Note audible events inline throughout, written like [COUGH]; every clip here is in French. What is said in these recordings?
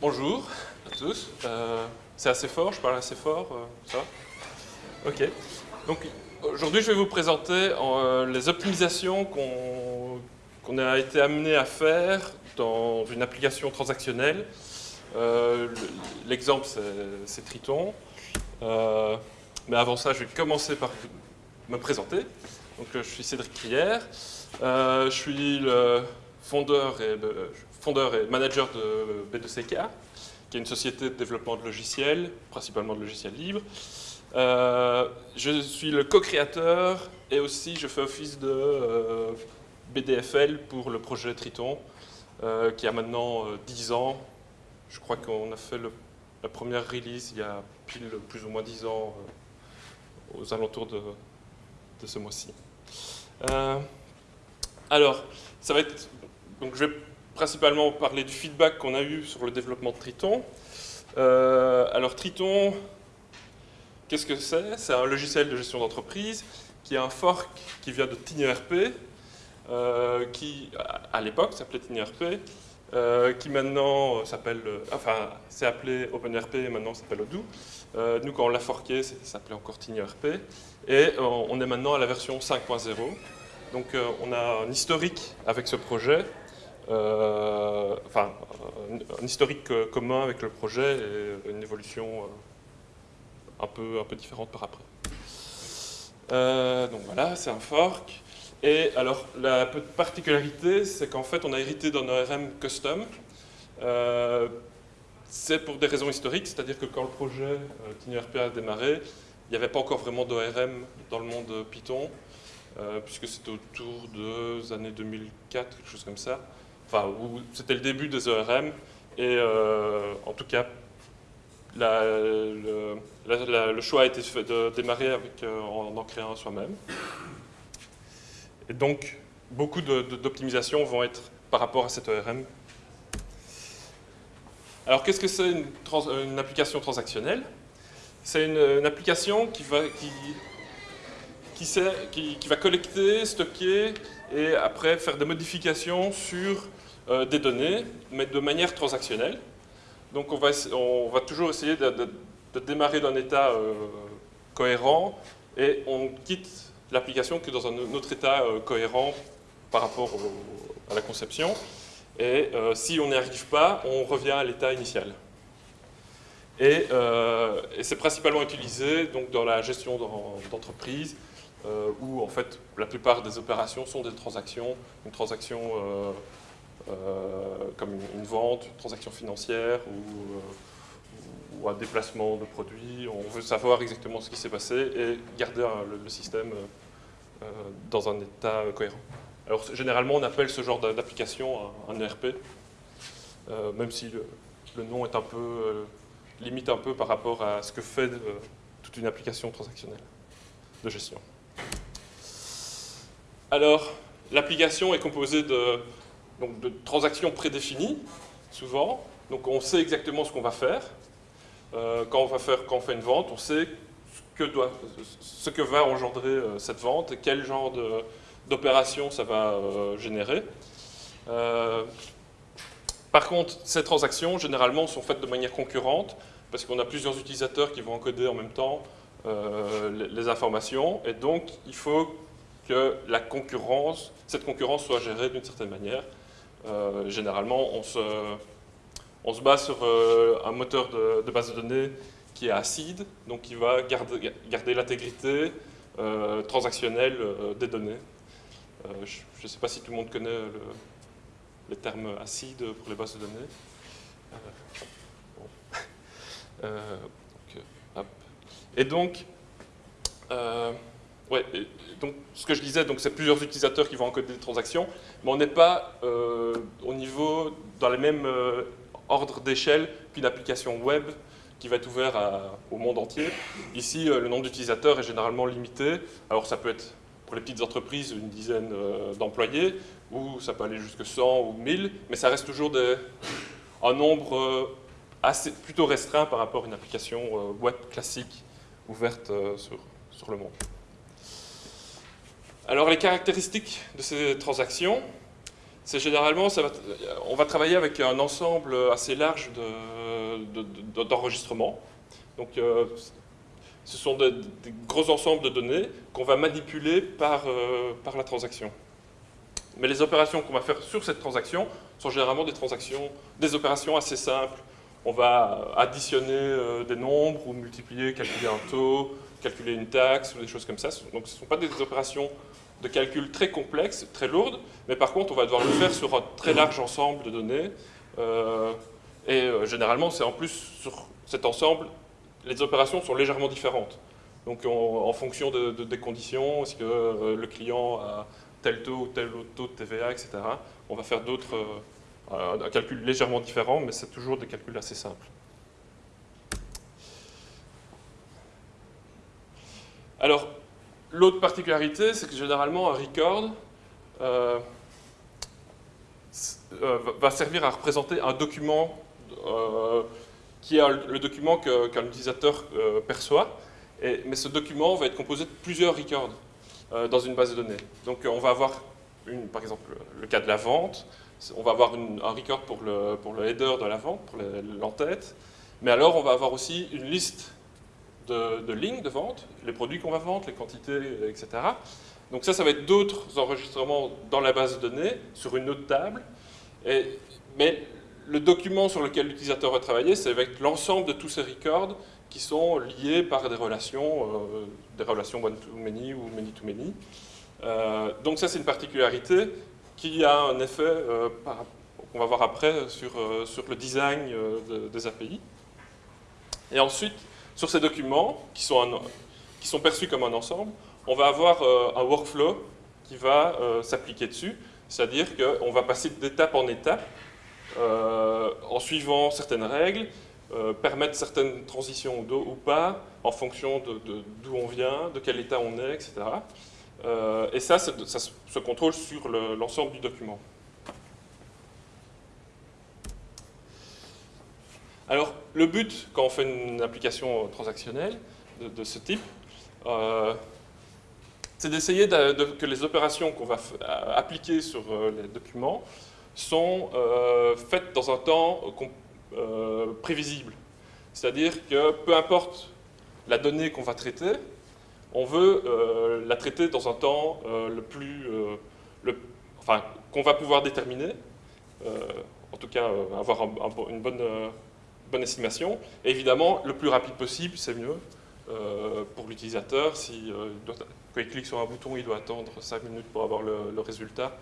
bonjour à tous. Euh, c'est assez fort, je parle assez fort, euh, ça va Ok. Donc aujourd'hui, je vais vous présenter euh, les optimisations qu'on a été amené à faire dans une application transactionnelle. L'exemple, c'est Triton. mais avant ça, je vais commencer par me présenter. Donc, je suis Cédric Crière. je suis le fondeur et fondeur et manager de B2CK, qui est une société de développement de logiciels, principalement de logiciels libres. Euh, je suis le co-créateur et aussi je fais office de euh, BDFL pour le projet Triton, euh, qui a maintenant 10 ans. Je crois qu'on a fait la première release il y a pile plus ou moins 10 ans, aux alentours de, de ce mois-ci. alors, ça va être... Donc je vais principalement parler du feedback qu'on a eu sur le développement de Triton. Euh, alors Triton, qu'est-ce que c'est? C'est un logiciel de gestion d'entreprise qui est un fork qui vient de TinyRP, euh, qui à l'époque s'appelait TinyRP, euh, qui maintenant s'appelle, enfin c'est appelé OpenRP et maintenant s'appelle Odoo. nous quand on l'a forké, ça s'appelait encore TinyRP et on est maintenant à la version 5.0. Donc on a un historique avec ce projet enfin, un, historique euh, commun avec le projet et une évolution euh, un peu, un peu différente par après. donc voilà, c'est un fork. Et alors, la particularité, c'est qu'en fait, on a hérité d'un ORM custom. c'est pour des raisons historiques, c'est-à-dire que quand le projet TinyRP a démarré, il n'y avait pas encore vraiment d'ORM dans le monde Python, puisque c'était autour des années 2004, quelque chose comme ça enfin, c'était le début des ORM, et euh, en tout cas, le, choix a été fait de démarrer euh, en en créant soi-même. Et donc, beaucoup d'optimisations vont être par rapport à cette ORM. Alors, qu'est-ce que c'est une, application transactionnelle? C'est une, application qui, va collecter, stocker et après faire des modifications sur euh, des données, mais de manière transactionnelle. Donc on va, toujours essayer de, démarrer d'un état euh, cohérent et on quitte l'application que dans un autre état euh, cohérent par rapport à la conception. Et si on n'y arrive pas, on revient à l'état initial. Et, et c'est principalement utilisé donc, dans la gestion d'entreprise, où en fait la plupart des opérations sont des transactions, une transaction comme une, vente, une transaction financière ou, euh, ou, un déplacement de produits. On veut savoir exactement ce qui s'est passé et garder le, système euh, dans un état cohérent. Alors généralement on appelle ce genre d'application un, ERP, même si le, nom est un peu, limite un peu par rapport à ce que fait toute une application transactionnelle de gestion. Alors, l'application est composée de donc de transactions prédéfinies, souvent. Donc on sait exactement ce qu'on va faire. Euh, quand, on fait une vente, on sait ce que, va engendrer euh, cette vente et quel genre d'opération ça va euh, générer. par contre, ces transactions, généralement, sont faites de manière concurrente, parce qu'on a plusieurs utilisateurs qui vont encoder en même temps les, informations, et donc il faut que cette concurrence soit gérée d'une certaine manière. Euh, généralement, on se, on se base sur euh, un moteur de, base de données qui est acide, donc qui va garder, l'intégrité euh, transactionnelle des données. je ne sais pas si tout le monde connaît le, les termes acides pour les bases de données. [LAUGHS] Et donc, Ouais, donc ce que je disais, c'est plusieurs utilisateurs qui vont encoder des transactions, mais on n'est pas euh, au niveau, dans les mêmes euh, ordres d'échelle qu'une application web qui va être ouverte au monde entier. Ici, euh, le nombre d'utilisateurs est généralement limité. Alors ça peut être pour les petites entreprises une dizaine d'employés, ou ça peut aller jusqu'à 100 ou 1000, mais ça reste toujours un nombre plutôt restreint par rapport à une application web classique ouverte sur le monde. Alors les caractéristiques de ces transactions, c'est généralement, on va travailler avec un ensemble assez large d'enregistrements. Donc, euh, ce sont des, gros ensembles de données qu'on va manipuler par, euh, par la transaction. Mais les opérations qu'on va faire sur cette transaction sont généralement des transactions, des opérations assez simples. On va additionner euh, des nombres ou multiplier, calculer un taux, calculer une taxe ou des choses comme ça. Donc ce ne sont pas des opérations de calcul très complexes, très lourdes, mais par contre on va devoir le faire sur un très large ensemble de données. Euh, et euh, généralement c'est en plus sur cet ensemble, les opérations sont légèrement différentes. Donc en fonction de, des conditions, est-ce que euh, le client a tel taux ou tel autre taux de TVA, etc., on va faire d'autres, un calcul légèrement différent, mais c'est toujours des calculs assez simples. Alors, L'autre particularité, c'est que généralement un record euh, euh, va servir à représenter un document euh, qui est le document qu'un utilisateur perçoit. mais ce document va être composé de plusieurs records dans une base de données. Donc on va avoir, par exemple, le cas de la vente, on va avoir un record pour le, pour le header de la vente, pour l'entête, mais alors on va avoir aussi une liste de, lignes de vente, les produits qu'on va vendre, les quantités, etc. Donc ça, ça va être d'autres enregistrements dans la base de données, sur une autre table. Mais le document sur lequel l'utilisateur va travailler, c'est avec l'ensemble de tous ces records qui sont liés par des relations, euh, des relations one-to-many ou many-to-many. Euh, donc ça, c'est une particularité qui a un effet euh, qu'on va voir après sur, sur le design des API. Et ensuite, sur ces documents, qui sont, perçus comme un ensemble, on va avoir euh, un workflow qui va euh, s'appliquer dessus, c'est-à-dire qu'on va passer d'étape en étape euh, en suivant certaines règles, permettre certaines transitions ou, pas, en fonction d'où on vient, de quel état on est, etc. et ça, ça se contrôle sur l'ensemble du document. Alors, le but, quand on fait une application transactionnelle de, ce type, euh, c'est d'essayer que les opérations qu'on va appliquer sur euh, les documents sont euh, faites dans un temps prévisible. C'est-à-dire que peu importe la donnée qu'on va traiter, on veut la traiter dans un temps le plus, enfin, qu'on va pouvoir déterminer, en tout cas avoir une bonne bonne estimation. Évidemment, le plus rapide possible, c'est mieux euh, pour l'utilisateur. Si, euh, quand il clique sur un bouton, il doit attendre 5 minutes pour avoir le, résultat.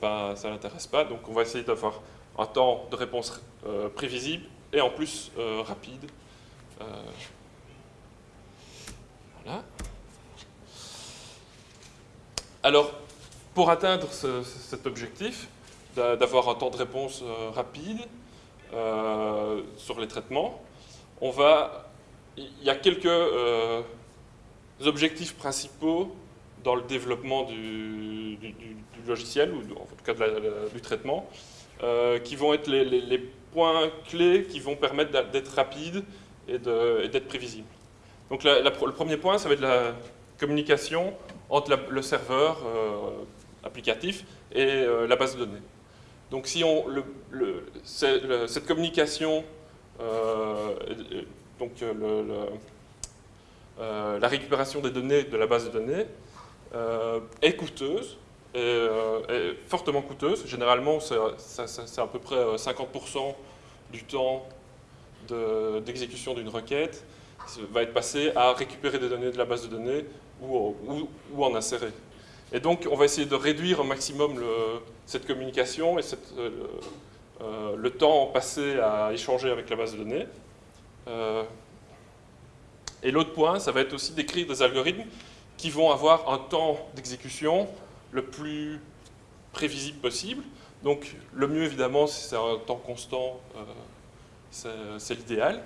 Pas, ça ne l'intéresse pas. Donc on va essayer d'avoir un temps de réponse euh, prévisible et en plus rapide. voilà. Alors, pour atteindre cet objectif, d'avoir un temps de réponse rapide, euh, sur les traitements. On va, il y a quelques euh, objectifs principaux dans le développement du, logiciel, ou en tout cas du traitement, euh, qui vont être les, points clés qui vont permettre d'être rapide et d'être prévisible. Donc le premier point, ça va être la communication entre le serveur applicatif et la base de données. Donc si on, cette communication, euh, donc euh, euh, la récupération des données de la base de données est coûteuse, est, fortement coûteuse. Généralement, c'est à peu près 50% du temps d'exécution d'une requête va être passé à récupérer des données de la base de données ou en insérer. Et donc, on va essayer de réduire au maximum cette communication et euh, euh, le temps passé à échanger avec la base de données. Euh, et l'autre point, ça va être aussi d'écrire des algorithmes qui vont avoir un temps d'exécution le plus prévisible possible. Donc, le mieux, évidemment, si c'est un temps constant, c'est l'idéal.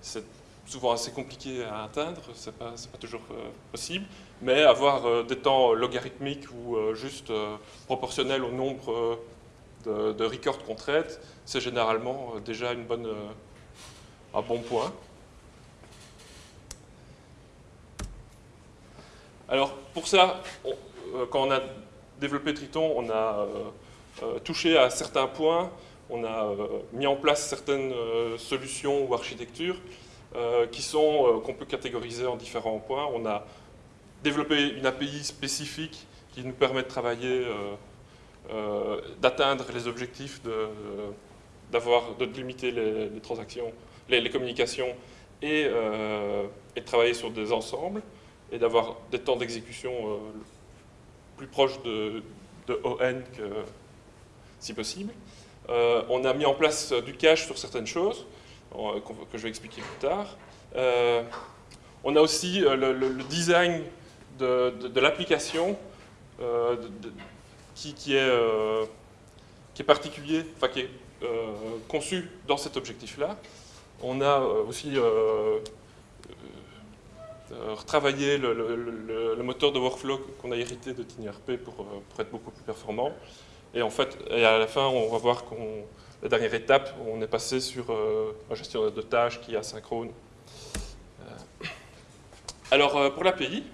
C'est souvent assez compliqué à atteindre, c'est pas, pas toujours possible mais avoir euh, des temps logarithmiques ou euh, juste euh, proportionnels au nombre de, records qu'on traite, c'est généralement déjà une bonne, un bon point. Alors pour ça, quand on a développé Triton, on a touché à certains points, on a mis en place certaines solutions ou architectures qui sont qu'on peut catégoriser en différents points. On a développé une API spécifique qui nous permet de travailler, d'atteindre les objectifs de, de limiter les, transactions, les, communications et, euh, de travailler sur des ensembles et d'avoir des temps d'exécution euh, plus proches de, ON que si possible. Euh, on a mis en place du cache sur certaines choses, que je vais expliquer plus tard. on a aussi le, design de, l'application qui, qui, est, qui est particulier, enfin qui est euh, conçu dans cet objectif-là. On a euh, aussi euh, retravaillé le, moteur de workflow qu'on a hérité de TinyRP pour, être beaucoup plus performant. Et en fait, à la fin, on va voir qu'on la dernière étape, on est passé sur un gestionnaire de tâches qui est asynchrone. Alors, pour l'API,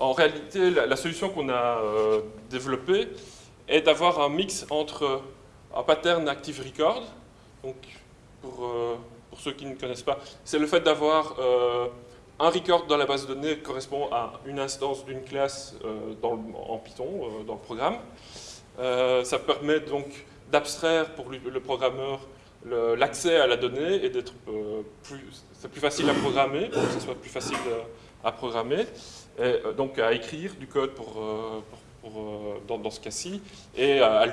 en réalité, la, solution qu'on a développée est d'avoir un mix entre un pattern Active Record. Donc, pour, euh, pour ceux qui ne connaissent pas, c'est le fait d'avoir euh, un record dans la base de données correspond à une instance d'une classe euh, en Python, dans le programme. ça permet donc d'abstraire pour le programmeur l'accès à la donnée et d'être plus, facile à programmer, pour soit plus facile à programmer, et donc à écrire du code pour, dans, dans, ce cas-ci, et à,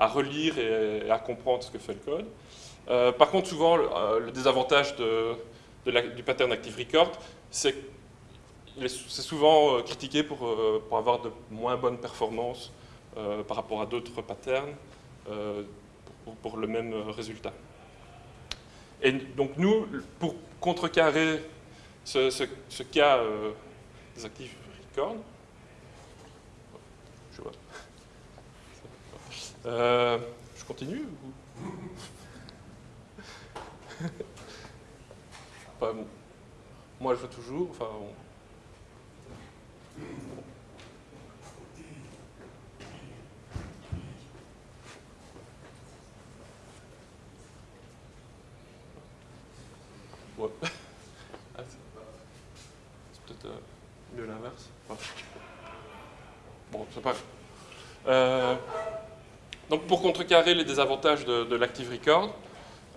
relire et à comprendre ce que fait le code. Euh, par contre, souvent, le, euh, désavantage du pattern Active Record, c'est c'est souvent euh, critiqué pour, pour, avoir de moins bonnes performances par rapport à d'autres patterns pour, le même résultat. Et donc nous, pour contrecarrer ce cas des Active Record, je vois. Euh, je continue Moi, je veux toujours. Enfin, ah, c'est peut-être euh, mieux l'inverse. Bon, c'est pas euh, donc pour les désavantages de, l'Active Record,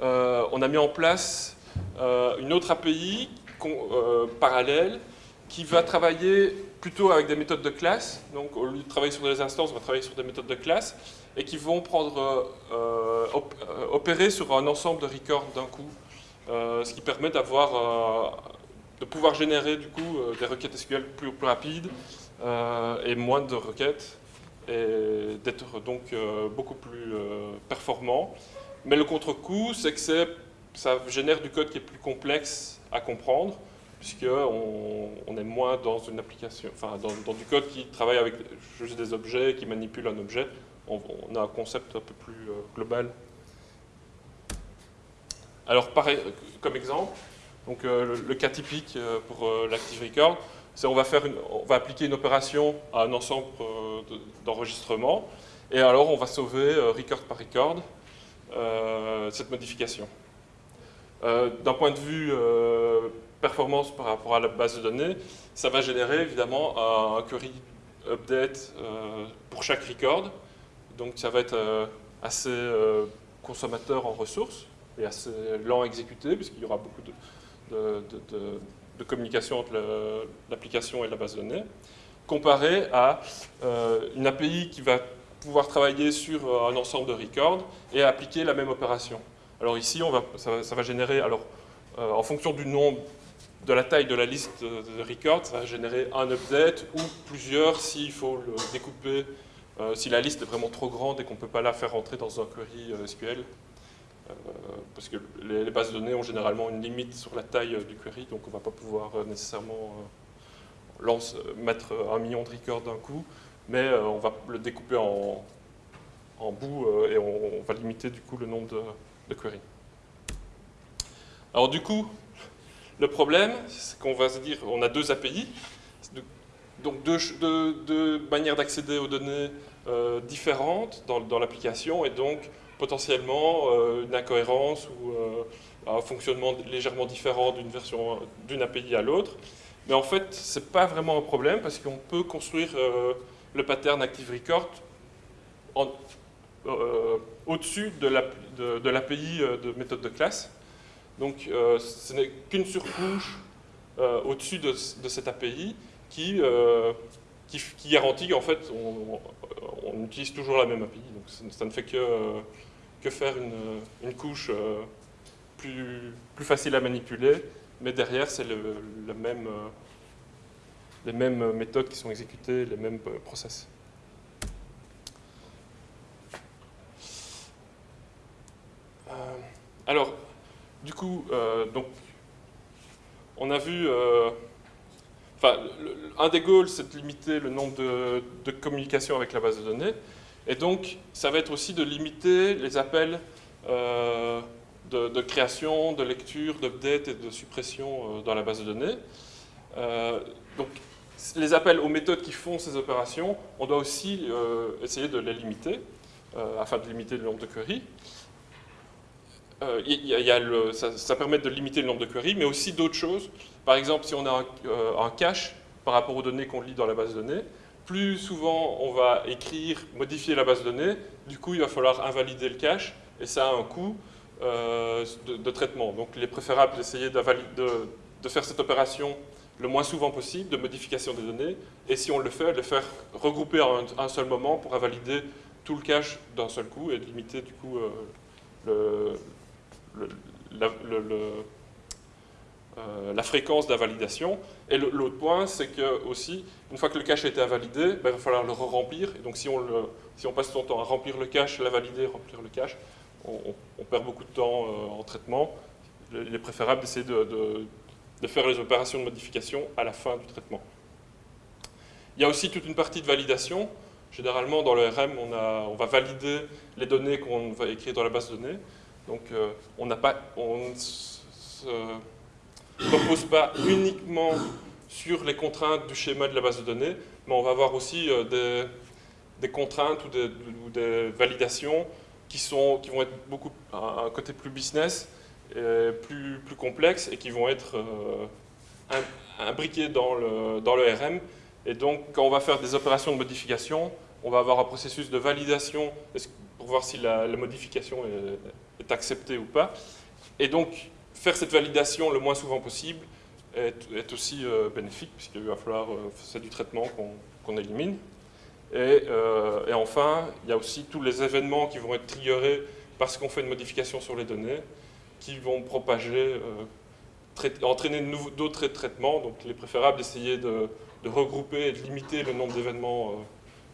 euh, on a mis en place euh, une autre API euh, parallèle qui va travailler plutôt avec des méthodes de classe. Donc au lieu de travailler sur des instances, on va travailler sur des méthodes de classe et qui vont prendre, opérer sur un ensemble de records d'un coup, ce qui permet d'avoir, de pouvoir générer du coup des requêtes SQL plus rapides et moins de requêtes et d'être donc euh, beaucoup plus euh, performant. Mais le contre-coup, c'est que ça génère du code qui est plus complexe à comprendre, puisqu'on on est moins dans une application, enfin dans, du code qui travaille avec juste des objets, qui manipule un objet. On, a un concept un peu plus euh, global. Alors, comme exemple, donc, le, cas typique pour l'Active Record, on va appliquer une opération à un ensemble d'enregistrement, et alors on va sauver euh, record par record euh, cette modification. Euh, d'un point de vue performance par rapport à la base de données, ça va générer évidemment un, query update pour chaque record, donc ça va être assez consommateur en ressources et assez lent à exécuter puisqu'il y aura beaucoup de communication entre l'application et la base de données, comparé à euh, une API qui va pouvoir travailler sur euh, un ensemble de records et appliquer la même opération. Alors ici, on va, ça, va générer, alors, euh, en fonction du nombre, de la taille de la liste de, records, ça va générer un update ou plusieurs s'il faut le découper, si la liste est vraiment trop grande et qu'on ne peut pas la faire rentrer dans un query SQL. Euh, parce que les, bases de données ont généralement une limite sur la taille euh, du query, donc on ne va pas pouvoir euh, nécessairement mettre un million de records d'un coup, mais on va le découper en, bouts et on, va limiter du coup le nombre de, queries. Alors du coup, le problème, c'est qu'on va se dire, on a deux API, donc deux, manières d'accéder aux données différentes dans, l'application et donc potentiellement une incohérence ou un fonctionnement légèrement différent d'une version d'une API à l'autre. Mais en fait, ce n'est pas vraiment un problème parce qu'on peut construire le pattern Active Record au-dessus de l'API de, de, méthode de classe. Donc ce n'est qu'une surcouche euh, au-dessus de, cette API qui, euh, qui, garantit qu'en fait, on, utilise toujours la même API. Donc ça, ne fait que, faire une, couche euh, plus, plus facile à manipuler, mais derrière, c'est le, même, les mêmes méthodes qui sont exécutées, les mêmes process. alors, du coup, donc, on a vu... Euh, enfin, un des goals, c'est de limiter le nombre de, communications avec la base de données. Et donc, ça va être aussi de limiter les appels euh, de, création, de lecture, d'update et de suppression euh, dans la base de données. donc, les appels aux méthodes qui font ces opérations, on doit aussi essayer de les limiter, afin de limiter le nombre de queries. Euh, ça, permet de limiter le nombre de queries, mais aussi d'autres choses. Par exemple, si on a un, euh, cache par rapport aux données qu'on lit dans la base de données, plus souvent on va écrire, modifier la base de données, du coup il va falloir invalider le cache, et ça a un coût euh, de, traitement. Donc il est préférable d'essayer de, faire cette opération le moins souvent possible de modification des données, et si on le fait, de le faire regrouper en un, seul moment pour invalider tout le cache d'un seul coup et limiter du coup le, euh, la, fréquence d'invalidation. Et l'autre point, c'est que aussi, une fois que le cache a été invalidé, ben, il va falloir le re-remplir. Et donc si on, si on, passe son temps à remplir le cache, la valider, remplir le cache, on, perd beaucoup de temps euh, en traitement. Il est préférable d'essayer de, de, faire les opérations de modification à la fin du traitement. Il y a aussi toute une partie de validation. Généralement, dans le RM, on, on va valider les données qu'on va écrire dans la base de données. Donc euh, on ne se repose pas uniquement sur les contraintes du schéma de la base de données, mais on va avoir aussi euh, des, contraintes ou des, validations qui, sont, qui vont être beaucoup un côté plus business, plus, plus complexe et qui vont être euh, imbriquées dans le, dans le RM. Et donc, quand on va faire des opérations de modification, on va avoir un processus de validation pour voir si la, modification est, est accepté ou pas. Et donc, faire cette validation le moins souvent possible est, aussi euh, bénéfique, puisqu'il va falloir, euh, c'est du traitement qu'on élimine. Et, euh, et, enfin, il y a aussi tous les événements qui vont être triggerés parce qu'on fait une modification sur les données, qui vont propager, entraîner d'autres traitements. Donc il est préférable d'essayer de, regrouper et de limiter le nombre d'événements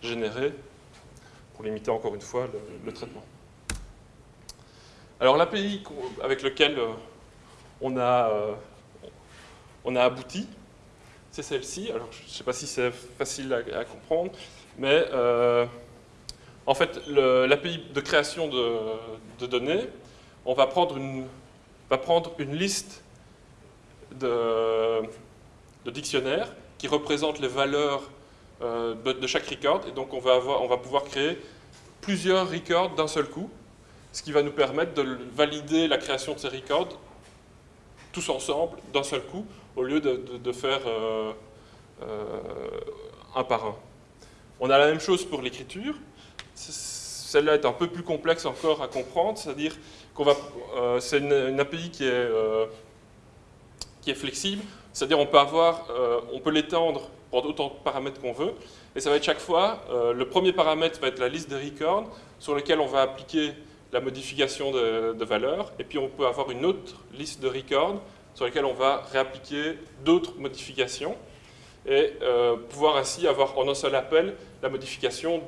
générés pour limiter encore une fois le traitement. Alors l'API avec lequel euh, on a, euh, on a abouti, c'est celle-ci. Alors je ne sais pas si c'est facile à, comprendre, mais euh, en fait l'API de création de, données, on va prendre une, liste de, de dictionnaires qui représentent les valeurs de, chaque record, et donc on va, avoir, on va pouvoir créer plusieurs records d'un seul coup, ce qui va nous permettre de valider la création de ces records tous ensemble, d'un seul coup, au lieu de, faire euh, euh, un par un. On a la même chose pour l'écriture. Celle-là est un peu plus complexe encore à comprendre, c'est-à-dire qu'on va, euh, c'est une, API qui est, flexible, c'est-à-dire on peut avoir, on peut l'étendre pour autant de paramètres qu'on veut, et ça va être chaque fois, le premier paramètre va être la liste des records sur lequel on va appliquer la modification de, valeurs, et puis on peut avoir une autre liste de records sur lesquels on va réappliquer d'autres modifications, et euh, pouvoir ainsi avoir en un seul appel la modification,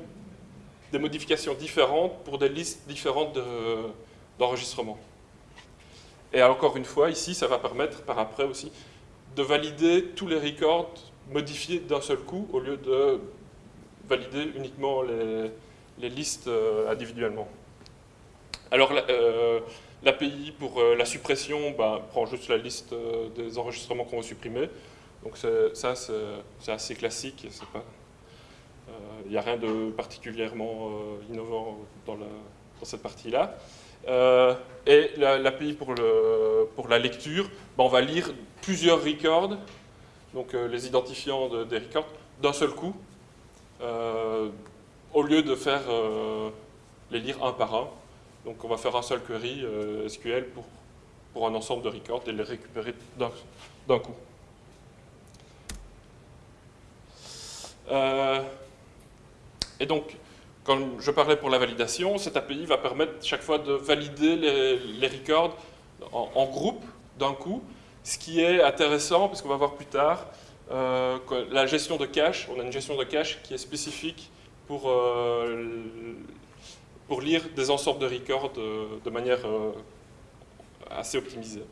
des modifications différentes pour des listes différentes d'enregistrement. et encore une fois, ici, ça va permettre par après aussi de valider tous les records modifiés d'un seul coup au lieu de valider uniquement les, les listes euh, individuellement. Alors, euh, l'API pour euh, la suppression bah, prend juste la liste euh, des enregistrements qu'on veut supprimer. Donc ça, c'est assez classique. Il n'y a rien de particulièrement innovant dans, cette partie-là. et l'API pour, pour, la lecture, ben, on va lire plusieurs records, donc les identifiants des records, d'un seul coup, au lieu de faire les lire un par un. Donc on va faire un seul query euh, SQL pour, pour un ensemble de records et les récupérer d'un coup. Euh, et donc, quand je parlais pour la validation, cette API va permettre chaque fois de valider les, records en, groupe d'un coup, ce qui est intéressant, puisqu'on va voir plus tard, euh, la gestion de cache, on a une gestion de cache qui est spécifique pour pour lire des ensembles de records de, manière euh, assez optimisée.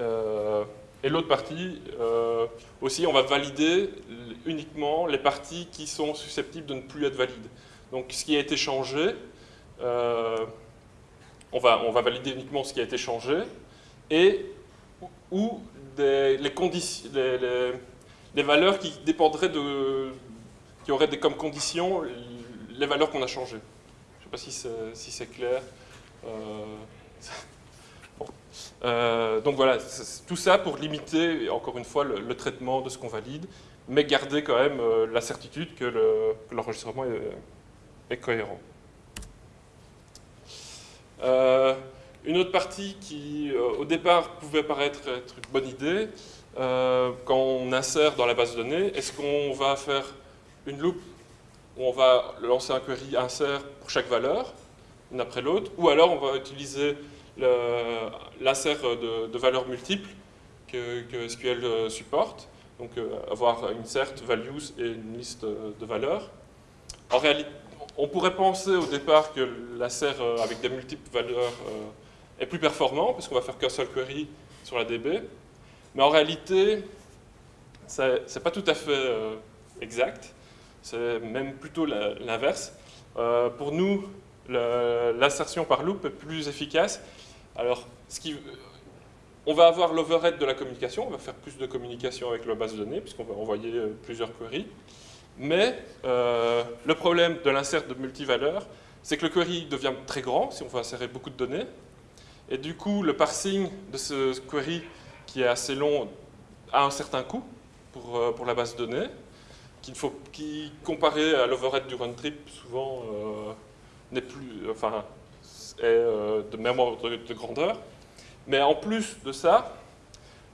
Euh, et l'autre partie, euh, aussi, on va valider uniquement les parties qui sont susceptibles de ne plus être valides. Donc, ce qui a été changé, on, va, on va valider uniquement ce qui a été changé, et ou les, conditions, les, valeurs qui dépendraient de, qui auraient comme condition les valeurs qu'on a changées sais pas si c'est clair. Euh, euh, donc voilà, tout ça pour limiter, encore une fois, le, traitement de ce qu'on valide, mais garder quand même euh, la certitude que l'enregistrement est, cohérent. une autre partie qui, au départ, pouvait paraître être une bonne idée, quand on insère dans la base de données, est-ce qu'on va faire une loupe où on va lancer un query insert pour chaque valeur, une après l'autre, ou alors on va utiliser l'insert de, valeurs multiples que, SQL euh, supporte, donc euh, avoir insert, values et une liste de valeurs. En réalité, on pourrait penser au départ que l'insert euh, avec des multiples valeurs est plus performant, puisqu'on va faire qu'un seul query sur la DB, mais en réalité, c'est pas tout à fait exact. C'est même plutôt l'inverse. Euh, pour nous, l'insertion par loop est plus efficace. Alors, on va avoir l'overhead de la communication, on va faire plus de communication avec la base de données, puisqu'on va envoyer euh, plusieurs queries. Mais euh, le problème de l'insert de multivaleurs, c'est que le query devient très grand si on veut insérer beaucoup de données. Et du coup, le parsing de ce query, qui est assez long, a un certain coût pour, pour la base de données qui comparé à l'overhead du run trip, souvent euh, n'est plus, enfin, est euh, de même ordre de, grandeur. Mais en plus de ça,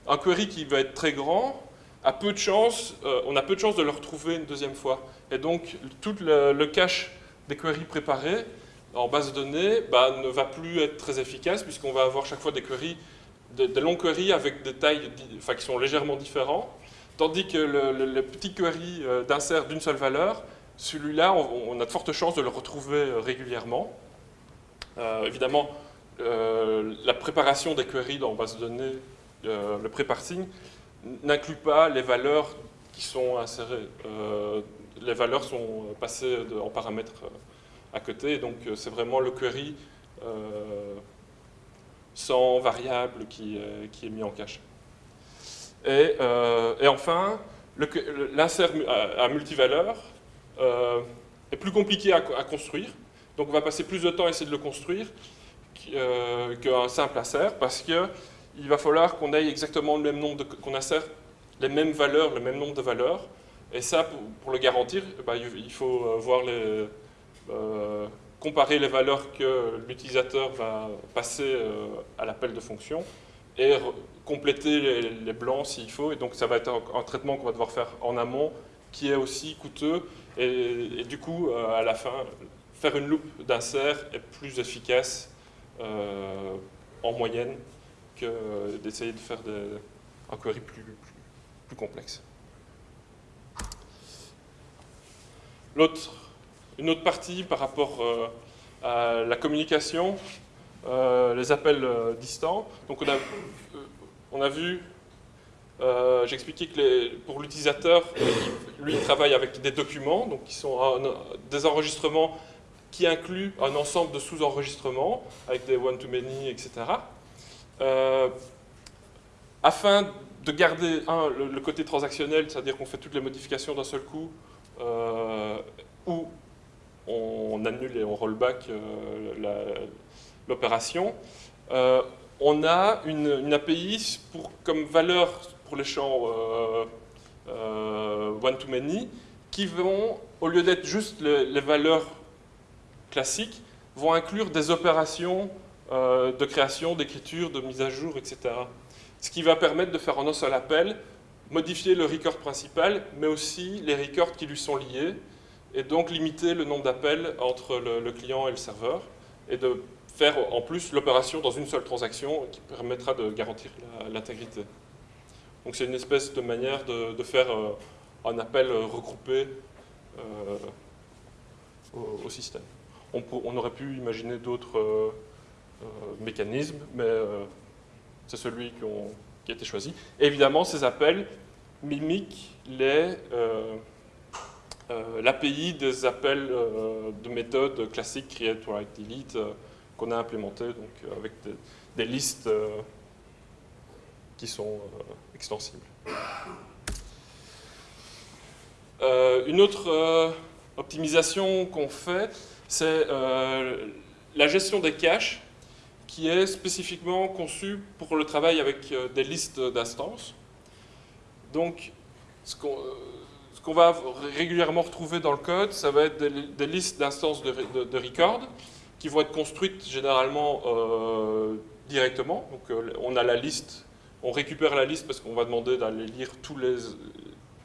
un query qui va être très grand, a peu de chance, euh, on a peu de chance de le retrouver une deuxième fois. Et donc, tout le, cache des queries préparées en base de données bah, ne va plus être très efficace puisqu'on va avoir chaque fois des queries, des, longs queries avec des tailles enfin, qui sont légèrement différents Tandis que le, petit query euh, d'insert d'une seule valeur, celui-là, on, a de fortes chances de le retrouver euh, régulièrement. Euh, évidemment, la préparation des queries dans base de données, le pré-parsing, n'inclut pas les valeurs qui sont insérées. les valeurs sont passées en paramètres à côté, donc c'est vraiment le query sans variable qui est mis en cache. Euh, et, enfin, l'insert à, multivaleur euh, est plus compliqué à, construire. Donc on va passer plus de temps à essayer de le construire euh, qu'un simple insert parce qu'il va falloir qu'on ait exactement le même nombre qu'on insère les mêmes valeurs, le même nombre de valeurs. Et ça, pour, le garantir, bah, il faut comparer les valeurs que l'utilisateur va passer à l'appel de fonction et compléter les, blancs s'il faut. Et donc ça va être un, traitement qu'on va devoir faire en amont qui est aussi coûteux. Et, du coup, euh, à la fin, faire une loupe d'insert est plus efficace euh, en moyenne que d'essayer de faire des, un query plus, plus, complexe. une autre partie par rapport euh, à la communication, les appels distants. Donc on a vu, euh, j'ai expliqué que pour l'utilisateur, lui, il travaille avec des documents, donc qui sont des enregistrements qui incluent un ensemble de sous-enregistrements, avec des one-to-many, etc. Euh, afin de garder, le, côté transactionnel, c'est-à-dire qu'on fait toutes les modifications d'un seul coup, où on annule et on rollback l'opération. on a une, API comme valeur pour les champs one-to-many qui vont, au lieu d'être juste les valeurs classiques, vont inclure des opérations euh, de création, d'écriture, de mise à jour, etc. Ce qui va permettre de faire en un seul appel, modifier le record principal, mais aussi les records qui lui sont liés, et donc limiter le nombre d'appels entre le, client et le serveur, et de faire en plus l'opération dans une seule transaction qui permettra de garantir l'intégrité. Donc c'est une espèce de manière de, faire euh, un appel regroupé euh, au, système on, aurait pu imaginer d'autres euh, mécanismes, mais c'est celui qui a été choisi. évidemment, ces appels mimiquent l'API des appels de méthode classiques create, write, delete qu'on a implémenté donc, avec des, listes qui sont extensibles. une autre optimisation qu'on fait, c'est euh, la gestion des caches qui est spécifiquement conçue pour le travail avec euh, des listes d'instances. Donc, ce qu'on va régulièrement retrouver dans le code, ça va être des, listes d'instances de, record qui vont être construites généralement euh, directement. Donc, on a la liste, on récupère la liste parce qu'on va demander d'aller lire tous les,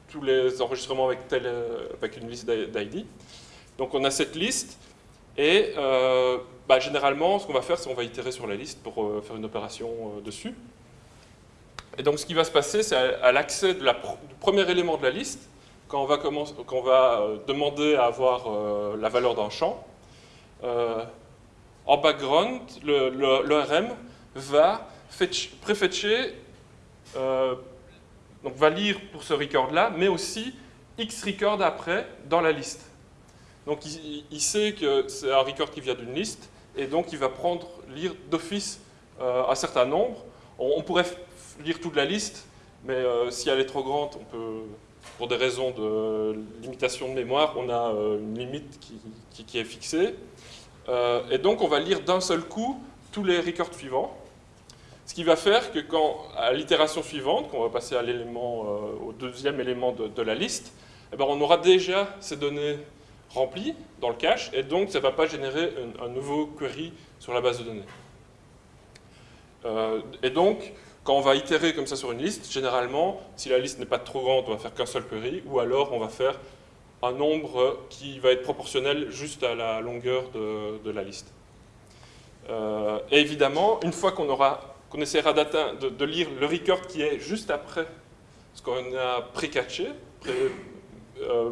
tous les enregistrements avec, avec une liste d'ID. Donc, on a cette liste et euh, bah, généralement, ce qu'on va faire, c'est qu'on va itérer sur la liste pour euh, faire une opération euh, dessus. Et donc, ce qui va se passer, c'est à, l'accès du premier élément de la liste, quand on va demander à avoir la valeur d'un champ, en background, l'ORM va préfetcher, donc va lire pour ce record-là, mais aussi X record après dans la liste. Donc il, sait que c'est un record qui vient d'une liste, et donc il va prendre, lire d'office euh, un certain nombre. On, pourrait lire toute la liste, mais euh, si elle est trop grande, pour des raisons de limitation de mémoire, on a euh, une limite qui, est fixée. Et donc on va lire d'un seul coup tous les records suivants. Ce qui va faire que quand, à l'itération suivante, qu'on va passer l'élément, au deuxième élément de, la liste, eh ben, on aura déjà ces données rempli dans le cache, et donc ça ne va pas générer un, nouveau query sur la base de données. Euh, et donc, quand on va itérer comme ça sur une liste, généralement, si la liste n'est pas trop grande, on va faire qu'un seul query, ou alors on va faire un nombre qui va être proportionnel juste à la longueur de, la liste. Euh, et évidemment, une fois qu'on qu'on essaiera de, de, lire le record qui est juste après ce qu'on a pré-catché, pré, euh,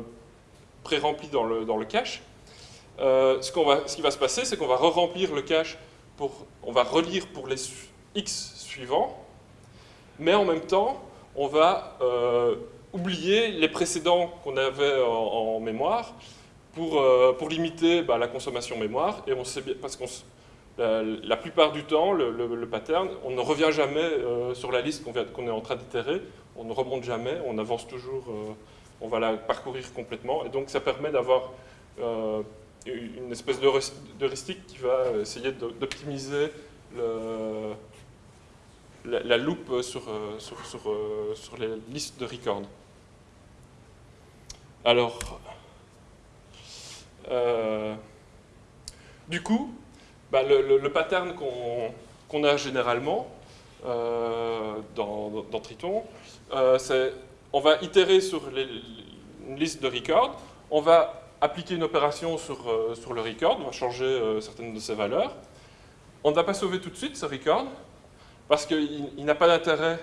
pré-rempli dans le, dans le cache. Euh, ce, va, ce qui va se passer, c'est qu'on va re-remplir le cache, pour, on va relire pour les X suivants, mais en même temps, on va oublier les précédents qu'on avait en, mémoire pour, euh, pour limiter bah, la consommation mémoire, et on sait bien, parce qu'on la, plupart du temps, le, pattern, on ne revient jamais sur la liste qu'on est en train d'itérer, on ne remonte jamais, on avance toujours on va la parcourir complètement. Et donc ça permet d'avoir euh, une espèce d'heuristique qui va essayer d'optimiser la, loupe sur, euh, sur, euh, sur, les listes de records. Alors, du coup, bah, le, pattern qu'on a généralement dans, dans, Triton, c'est on va itérer sur une liste de records, on va appliquer une opération sur, euh, sur le record, on va changer euh, certaines de ses valeurs. On ne va pas sauver tout de suite ce record, parce qu'il n'a pas d'intérêt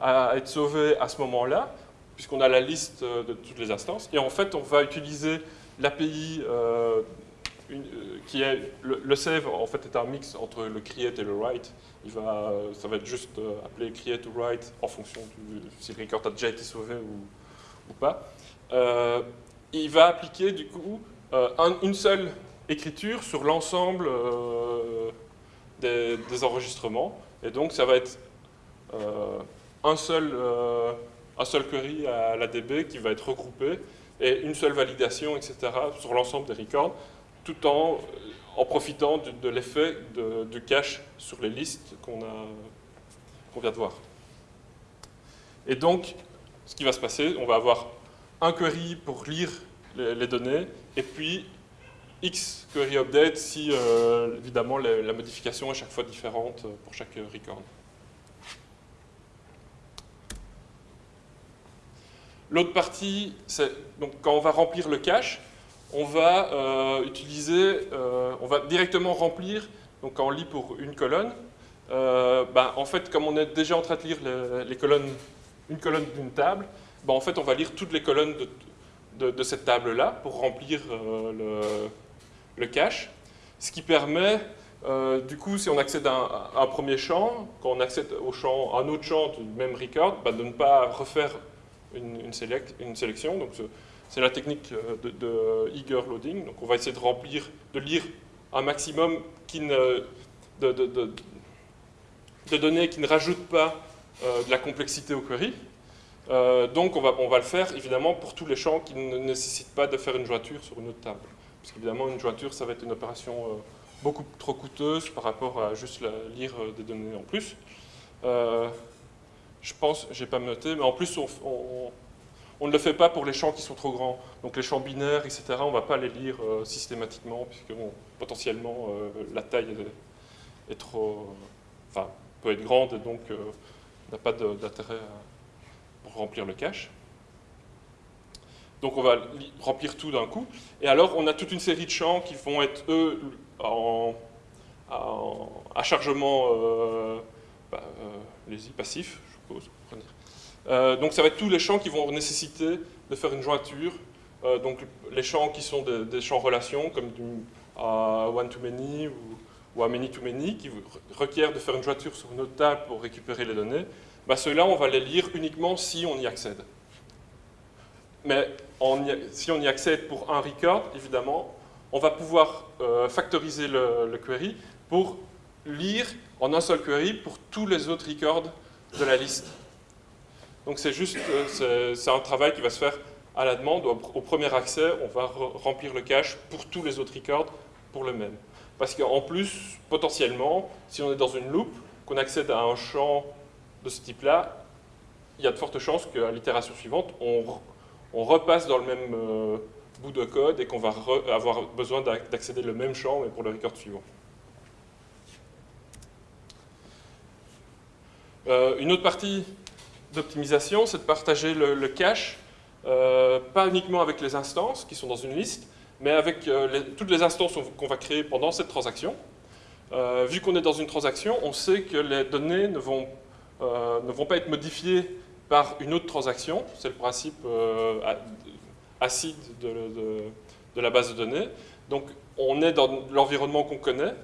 à être sauvé à ce moment-là, puisqu'on a la liste euh, de toutes les instances. Et en fait, on va utiliser l'API qui est... Le, save, en fait, est un mix entre le create et le write. Ça va être juste appelé create ou write en fonction du, si le record a déjà été sauvé ou, pas. Euh, il va appliquer du coup euh, une seule écriture sur l'ensemble euh, des, enregistrements. Et donc ça va être un, seul, un seul query à la DB qui va être regroupé et une seule validation, etc., sur l'ensemble des records, tout en, en profitant de, l'effet du cache sur les listes qu'on vient de voir. Et donc, ce qui va se passer, on va avoir un query pour lire les, données, et puis X query update si, euh, évidemment, la, modification est chaque fois différente pour chaque record. L'autre partie, c'est quand on va remplir le cache, on va euh, utiliser, euh, on va directement remplir, donc quand on lit pour une colonne, ben, en fait, comme on est déjà en train de lire les colonnes une colonne d'une table, ben, en fait, on va lire toutes les colonnes de, cette table-là pour remplir euh, le, cache, ce qui permet, euh, du coup, si on accède à un, premier champ, quand on accède au champ, un autre champ du même record, ben, de ne pas refaire une, sélection. Donc, c'est la technique euh, de, eager loading. Donc, on va essayer de remplir, de lire un maximum de, données qui ne rajoutent pas euh, de la complexité au query. Donc on va, on va le faire évidemment pour tous les champs qui ne nécessitent pas de faire une jointure sur une autre table. Parce qu'évidemment une jointure ça va être une opération euh, beaucoup trop coûteuse par rapport à juste lire des données en plus. je pense, j'ai pas noté, mais en plus on, ne le fait pas pour les champs qui sont trop grands. Donc les champs binaires, etc., on ne va pas les lire systématiquement, puisque potentiellement la taille est trop, enfin, peut être grande, et donc n'a pas d'intérêt pour remplir le cache. Donc on va remplir tout d'un coup. Et alors on a toute une série de champs qui vont être, eux, à chargement euh, bah, euh, je suppose. Euh, donc ça va être tous les champs qui vont nécessiter de faire une jointure. Euh, donc les champs qui sont des, champs relations, comme du one-to-many ou ou à many-to-many qui requièrent de faire une jointure sur une autre table pour récupérer les données, bah ceux-là, on va les lire uniquement si on y accède. Mais si on y accède pour un record, évidemment, on va pouvoir euh, factoriser le, query pour lire en un seul query pour tous les autres records de la liste. Donc c'est juste, euh, c'est un travail qui va se faire à la demande. Au, premier accès, on va remplir le cache pour tous les autres records pour le même. Parce qu'en plus, potentiellement, si on est dans une loupe, qu'on accède à un champ de ce type-là, il y a de fortes chances qu'à l'itération suivante, on, repasse dans le même euh, bout de code et qu'on va avoir besoin d'accéder le même champ, mais pour le record suivant. Euh, une autre partie d'optimisation, c'est de partager le, cache, euh, pas uniquement avec les instances qui sont dans une liste, mais avec toutes les instances qu'on va créer pendant cette transaction, vu qu'on est dans une transaction, on sait que les données ne vont pas être modifiées par une autre transaction, c'est le principe acide de, la base de données. Donc on est dans l'environnement qu'on connaît,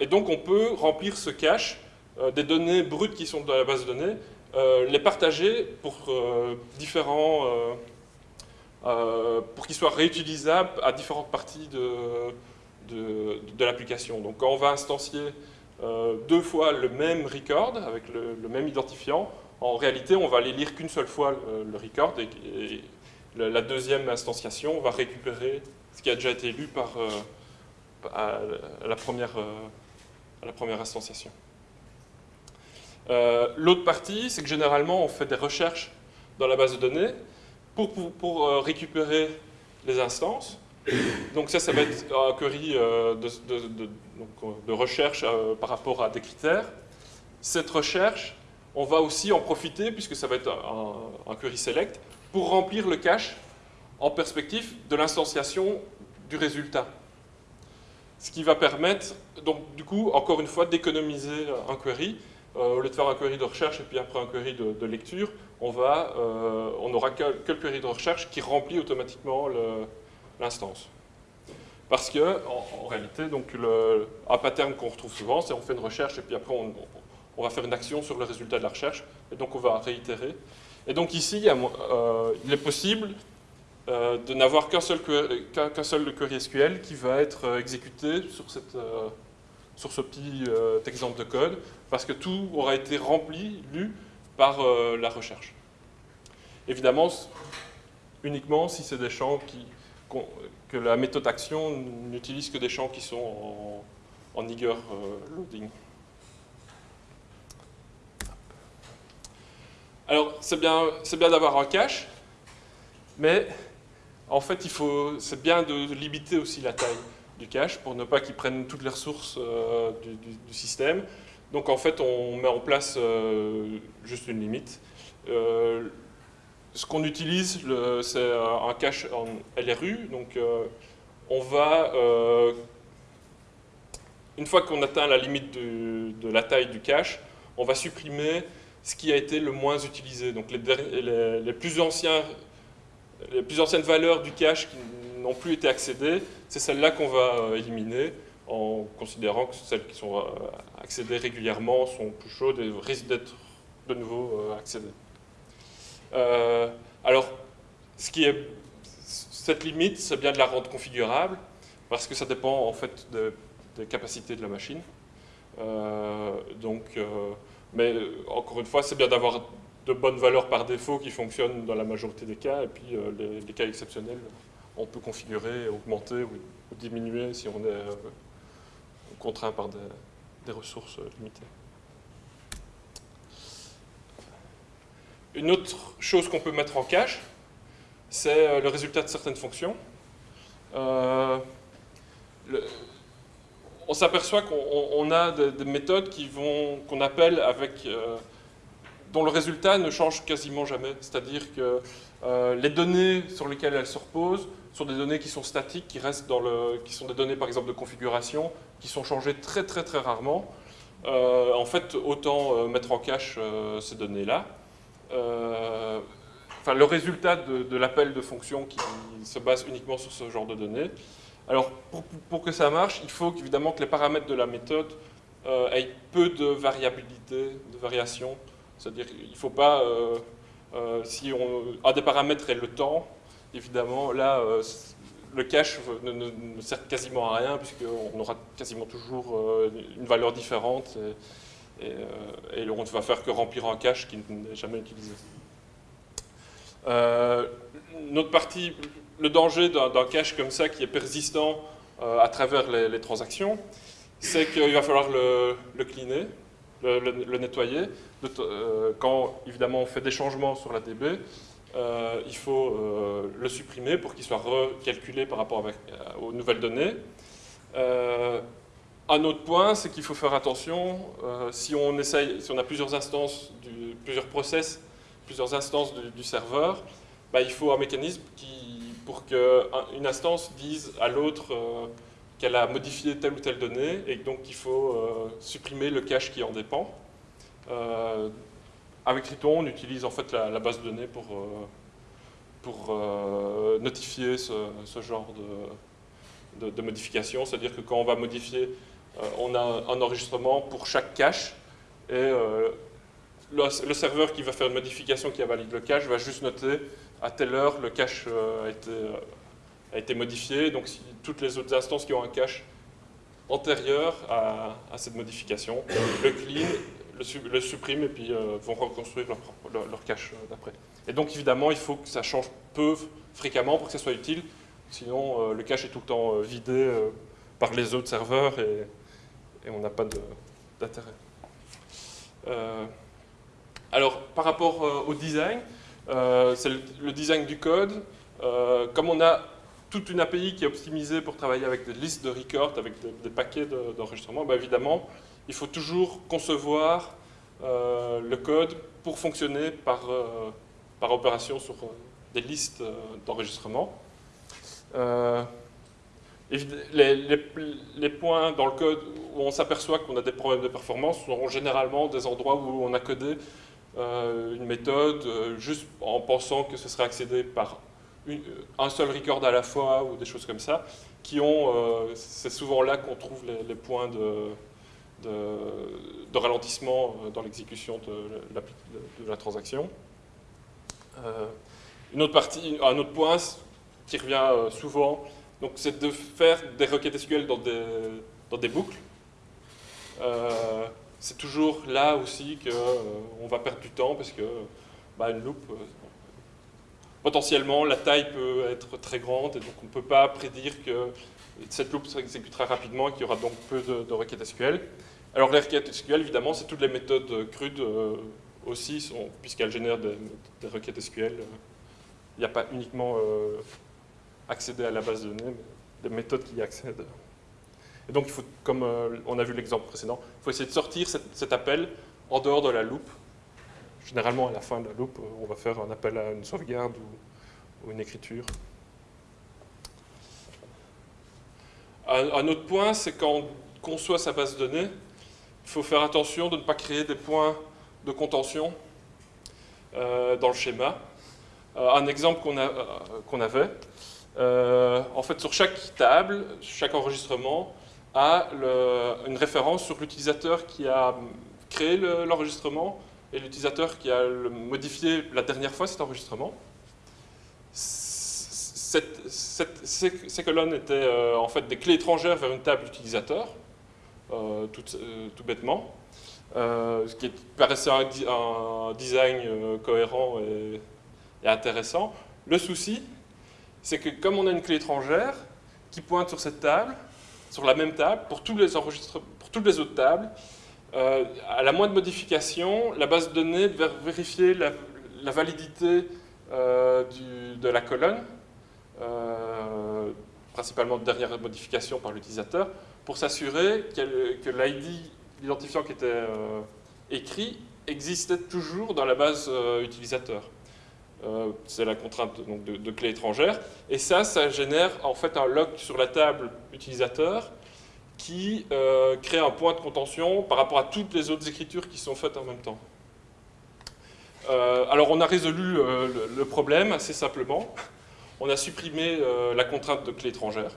et donc on peut remplir ce cache des données brutes qui sont dans la base de données, les partager pour différents euh, pour qu'il soit réutilisable à différentes parties de, de, l'application. Donc quand on va instancier euh, deux fois le même record avec le, même identifiant, en réalité on va aller lire qu'une seule fois le, record et, la deuxième instanciation va récupérer ce qui a déjà été lu par, euh, à, la première, la première instanciation. L'autre partie, c'est que généralement on fait des recherches dans la base de données pour, euh, récupérer les instances. Donc ça, ça va être un query euh, de, de, recherche euh, par rapport à des critères. Cette recherche, on va aussi en profiter, puisque ça va être un, query select, pour remplir le cache en perspective de l'instanciation du résultat. Ce qui va permettre, donc du coup, encore une fois, d'économiser un query. au lieu de faire un query de recherche et puis après un query de lecture, on va, euh, on aura quelques query de recherche qui remplit automatiquement l'instance. Parce que, en, réalité, donc le, un pattern qu'on retrouve souvent, c'est on fait une recherche et puis après on, va faire une action sur le résultat de la recherche, et donc on va réitérer. Et donc ici, il, euh, est possible euh, de n'avoir qu'un seul, query SQL qui va être exécuté sur, ce petit exemple de code, parce que tout aura été rempli, lu, par euh, la recherche. Évidemment, uniquement si c'est des champs que la méthode action n'utilise que des champs qui sont en, en eager loading. Alors, c'est bien, bien d'avoir un cache, mais en fait, c'est bien de limiter aussi la taille du cache pour ne pas qu'il prenne toutes les ressources euh, du, système. Donc, en fait, on met en place euh, juste une limite. Euh, ce qu'on utilise, c'est un cache en LRU. Donc, on va, une fois qu'on atteint la limite de, de la taille du cache, on va supprimer ce qui a été le moins utilisé. Donc les, plus, anciennes valeurs du cache qui n'ont plus été accédées, c'est celles-là qu'on va euh, éliminer en considérant que celles qui sont euh, accédées régulièrement sont plus chaudes et risquent d'être de nouveau euh, accédées. alors, cette limite, c'est bien de la rendre configurable, parce que ça dépend en fait des capacités de la machine. donc, mais euh, encore une fois, c'est bien d'avoir de bonnes valeurs par défaut qui fonctionnent dans la majorité des cas, et puis euh, les, cas exceptionnels, on peut configurer, augmenter ou, diminuer si on est euh, contraint par des, ressources limitées. Une autre chose qu'on peut mettre en cache, c'est le résultat de certaines fonctions. On s'aperçoit qu'on a des, méthodes qu'on appelle avec, euh, dont le résultat ne change quasiment jamais. C'est-à-dire que euh, les données sur lesquelles elles se reposent sont des données qui sont statiques, qui restent dans le, qui sont des données par exemple de configuration, qui sont changées très très très rarement. Euh, en fait, autant mettre en cache ces données-là. enfin, le résultat de, de l'appel de fonction qui se base uniquement sur ce genre de données alors, pour, que ça marche, il faut évidemment que les paramètres de la méthode euh, aient peu de variabilité, de variation. C'est-à-dire qu'il ne faut pas, euh, euh, si un des paramètres est le temps, évidemment, là, le cache ne, sert quasiment à rien, puisqu'on aura quasiment toujours une valeur différente, et, et, on ne va faire que remplir un cache qui n'est jamais utilisé. notre partie le danger d'un cache comme ça qui est persistant euh, à travers les, transactions, c'est qu'il va falloir le, cleaner, le, nettoyer. Euh, quand évidemment on fait des changements sur la DB, euh, il faut le supprimer pour qu'il soit recalculé par rapport aux nouvelles données. un autre point, c'est qu'il faut faire attention, si on essaye, si on a plusieurs instances, plusieurs process, plusieurs instances du, serveur, bah, il faut un mécanisme qui pour qu'une instance dise à l'autre euh, qu'elle a modifié telle ou telle donnée et donc il faut euh, supprimer le cache qui en dépend. Euh, avec Triton, on utilise en fait la, base de données pour, pour notifier ce, genre de, de, modification. C'est-à-dire que quand on va modifier, on a un enregistrement pour chaque cache et le, serveur qui va faire une modification qui valide le cache va juste noter à telle heure, le cache euh, a été, euh, a été modifié. Donc, toutes les autres instances qui ont un cache antérieur à, cette modification, le clean, le, supprime et puis euh, vont reconstruire leur, cache d'après. Et donc, évidemment, il faut que ça change peu fréquemment pour que ça soit utile. Sinon, le cache est tout le temps vidé par les autres serveurs et, on n'a pas d'intérêt. alors, par rapport au design, c'est le, design du code. Euh, comme on a toute une API qui est optimisée pour travailler avec des listes de records, avec des, paquets d'enregistrement, bah, évidemment, il faut toujours concevoir euh, le code pour fonctionner par, par opération sur des listes d'enregistrement. Les, points dans le code où on s'aperçoit qu'on a des problèmes de performance sont généralement des endroits où on a codé euh, une méthode euh, juste en pensant que ce serait accédé par un seul record à la fois ou des choses comme ça, qui ont, euh, c'est souvent là qu'on trouve les, points de, de, ralentissement dans l'exécution de, de, la transaction. une autre partie, un autre point qui revient souvent, c'est de faire des requêtes SQL dans des, dans des boucles c'est toujours là aussi qu'on euh, va perdre du temps parce que bah, une loupe, euh, potentiellement, la taille peut être très grande, et donc on ne peut pas prédire que cette loupe s'exécutera rapidement et qu'il y aura donc peu de, requêtes SQL. Alors les requêtes SQL, évidemment, c'est toutes les méthodes crudes euh, aussi, puisqu'elles génèrent des, requêtes SQL. Il n'y a pas uniquement euh, accéder à la base de données, mais des méthodes qui y accèdent. Et donc, comme euh, on a vu l'exemple précédent, il faut essayer de sortir cet appel en dehors de la loupe. Généralement, à la fin de la loupe, on va faire un appel à une sauvegarde ou, une écriture. Un, autre point, c'est quand on conçoit sa base de données, il faut faire attention de ne pas créer des points de contention euh, dans le schéma. Euh, un exemple qu'on avait, en fait, sur chaque table, chaque enregistrement, a une référence sur l'utilisateur qui a créé l'enregistrement et l'utilisateur qui a modifié la dernière fois cet enregistrement. ces, colonnes étaient euh, en fait des clés étrangères vers une table utilisateur, euh, tout, euh, tout, bêtement, ce qui paraissait un, design cohérent et intéressant. Le souci, c'est que comme on a une clé étrangère qui pointe sur cette table, sur la même table, pour, tous les pour toutes les autres tables, euh, à la moindre modification, la base de données va vérifier la, validité euh, de la colonne, euh, principalement de dernière modification par l'utilisateur, pour s'assurer que l'ID, l'identifiant qui était écrit, existait toujours dans la base utilisateur. C'est la contrainte de, de, clé étrangère. Et ça, ça génère en fait un lock sur la table utilisateur qui euh, crée un point de contention par rapport à toutes les autres écritures qui sont faites en même temps. Euh, alors on a résolu euh, le, problème assez simplement. On a supprimé la contrainte de clé étrangère.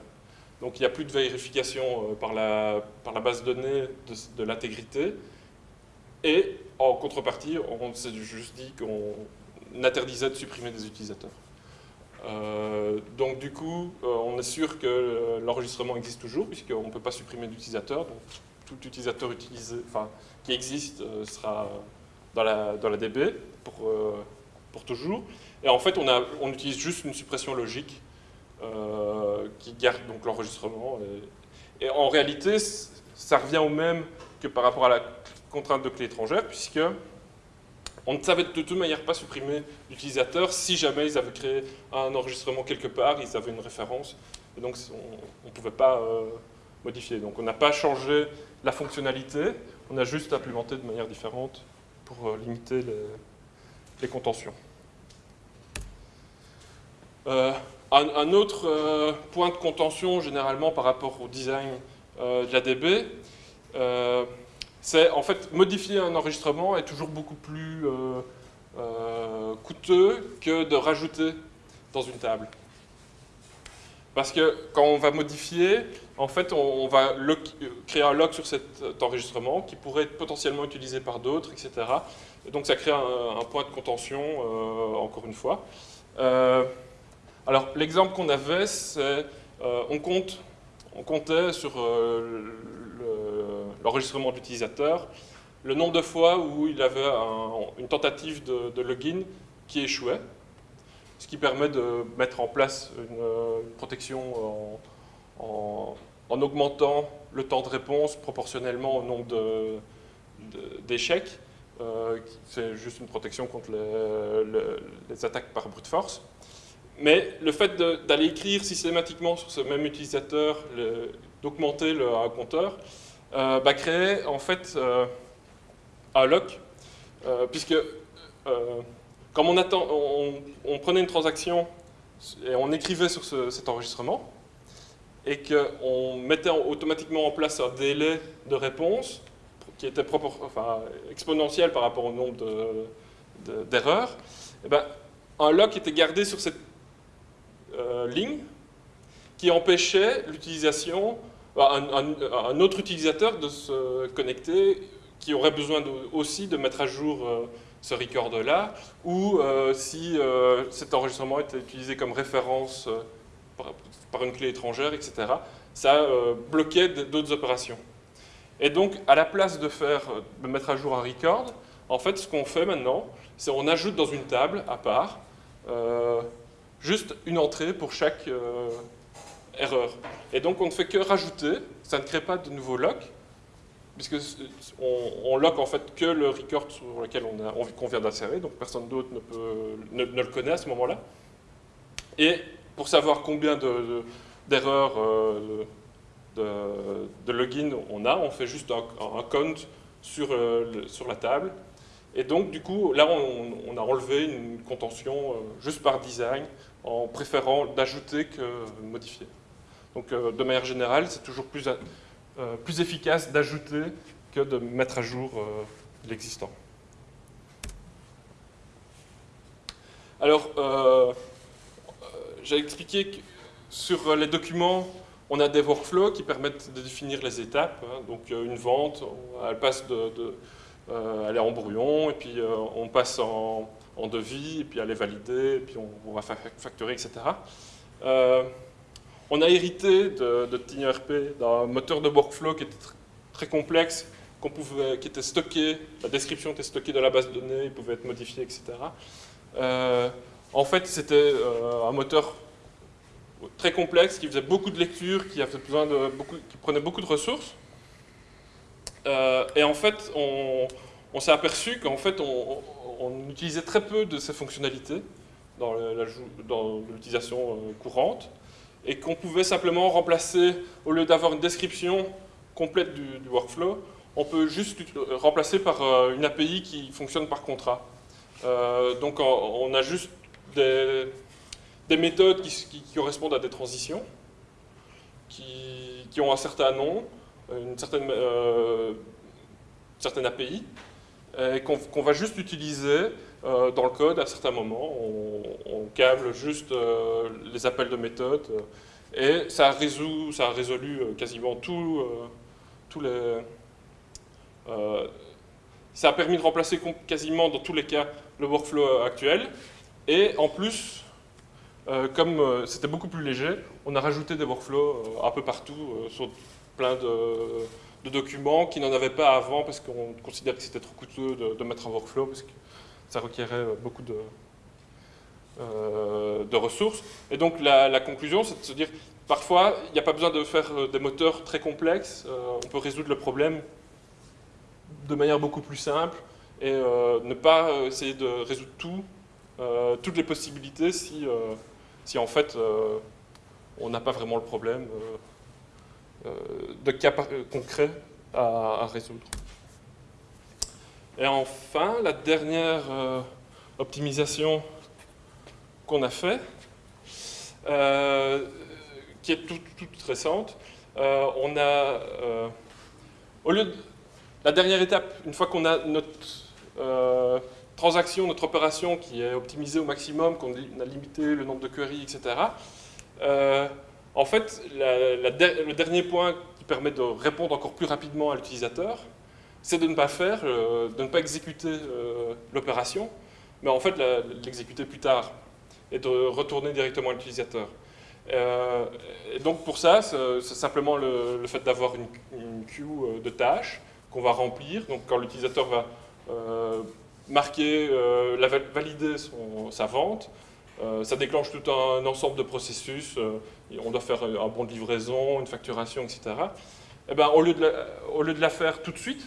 Donc il n'y a plus de vérification par, la, par la base de données de, l'intégrité. Et en contrepartie, on s'est juste dit qu'on interdisait de supprimer des utilisateurs. Euh, donc du coup, euh, on est sûr que euh, l'enregistrement existe toujours, puisqu'on ne peut pas supprimer d'utilisateur. Donc tout utilisateur utilisé, qui existe sera dans la, dans la DB pour, pour toujours. Et en fait, on, a, on utilise juste une suppression logique qui garde donc l'enregistrement. Et, et, en réalité, ça revient au même que par rapport à la contrainte de clé étrangère, puisque on ne savait de toute manière pas supprimer l'utilisateur si jamais ils avaient créé un enregistrement quelque part, ils avaient une référence, et donc on ne pouvait pas euh, modifier. Donc on n'a pas changé la fonctionnalité, on a juste implémenté de manière différente pour euh, limiter les, contentions. Euh, un, autre point de contention, généralement par rapport au design de la DB, c'est en fait modifier un enregistrement est toujours beaucoup plus euh, euh, coûteux que de rajouter dans une table. Parce que quand on va modifier, en fait, on, va créer un lock sur cet enregistrement qui pourrait être potentiellement utilisé par d'autres, etc. Et donc ça crée un, point de contention, euh, encore une fois. alors l'exemple qu'on avait, c'est on, compte, on comptait sur l'enregistrement de l'utilisateur, le nombre de fois où il avait une tentative de, login qui échouait, ce qui permet de mettre en place une, protection en, augmentant le temps de réponse proportionnellement au nombre d'échecs. Euh, c'est juste une protection contre les, attaques par brute force. Mais le fait d'aller écrire systématiquement sur ce même utilisateur, d'augmenter le compteur, euh, bah, créer en fait euh, un lock, euh, puisque comme on, prenait une transaction et on écrivait sur cet enregistrement, et qu'on mettait automatiquement en place un délai de réponse qui était exponentiel par rapport au nombre d'erreurs, de, eh ben, un lock était gardé sur cette ligne qui empêchait l'utilisation un, autre utilisateur de se connecter qui aurait besoin aussi de mettre à jour euh, ce record-là, ou euh, si euh, cet enregistrement était utilisé comme référence par, une clé étrangère, etc., ça bloquait d'autres opérations. Et donc, à la place de, faire, mettre à jour un record, en fait, ce qu'on fait maintenant, c'est on ajoute dans une table à part juste une entrée pour chaque erreur. Et donc on ne fait que rajouter, ça ne crée pas de nouveaux locks, puisque on, lock en fait que le record sur lequel on, vient d'insérer, donc personne d'autre ne, le connaît à ce moment-là. Et pour savoir combien d'erreurs de, de, login on a, on fait juste un, count sur, euh, sur, la table. Et donc, du coup, là, on, a enlevé une contention euh, juste par design, en préférant d'ajouter que modifier. Donc, euh, de manière générale, c'est toujours plus, plus efficace d'ajouter que de mettre à jour l'existant. Alors, j'ai expliqué que sur les documents, on a des workflows qui permettent de définir les étapes. Hein. Donc euh, une vente, elle passe de, euh, elle est en brouillon, et puis euh, on passe en, devis, et puis elle est validée, et puis on, va facturer, etc. on a hérité de, de TinyRP d'un moteur de workflow qui était très complexe, qui était stocké, la description était stockée dans la base de données, il pouvait être modifié, etc. en fait, c'était un moteur très complexe, qui faisait beaucoup de lectures, qui, prenait beaucoup de ressources. Euh, et en fait, on, s'est aperçu qu'en fait, on, utilisait très peu de ces fonctionnalités dans l'utilisation euh, courante, et qu'on pouvait simplement remplacer, au lieu d'avoir une description complète du, workflow, on peut juste remplacer par euh, une API qui fonctionne par contrat. donc on a juste des, des méthodes qui, correspondent à des transitions, qui, ont un certain nom, une certaine, euh, certaine API, qu'on va juste utiliser euh, dans le code à certains moments. On, câble juste euh, les appels de méthode et ça, résout, ça a résolu quasiment tout, tous les... ça a permis de remplacer quasiment dans tous les cas le workflow actuel et en plus euh, comme euh, c'était beaucoup plus léger, on a rajouté des workflows euh, un peu partout sur plein de, documents qui n'en avaient pas avant parce qu'on considérait que c'était trop coûteux de, mettre un workflow ça requérait beaucoup de, de ressources. Et donc la, conclusion, c'est de se dire, parfois, il n'y a pas besoin de faire des moteurs très complexes, on peut résoudre le problème de manière beaucoup plus simple et ne pas essayer de résoudre tout, toutes les possibilités si si en fait euh, on n'a pas vraiment le problème euh, euh, de cas concrets à, résoudre. Et enfin, la dernière optimisation qu'on a fait, qui est toute, récente, on a, au lieu de la dernière étape, une fois qu'on a notre transaction, notre opération qui est optimisée au maximum, qu'on a limité le nombre de queries, etc. Euh, en fait, le dernier point qui permet de répondre encore plus rapidement à l'utilisateur, c'est de ne pas faire, euh, de ne pas exécuter euh, l'opération, mais en fait l'exécuter plus tard et de retourner directement à l'utilisateur. et donc pour ça, c'est simplement le, fait d'avoir une, queue de tâches qu'on va remplir. Donc quand l'utilisateur va marquer, euh, valider sa vente. Euh, ça déclenche tout un, ensemble de processus. Euh, on doit faire un bon de livraison, une facturation, etc. Et eh ben, au, lieu de au lieu de la faire tout de suite,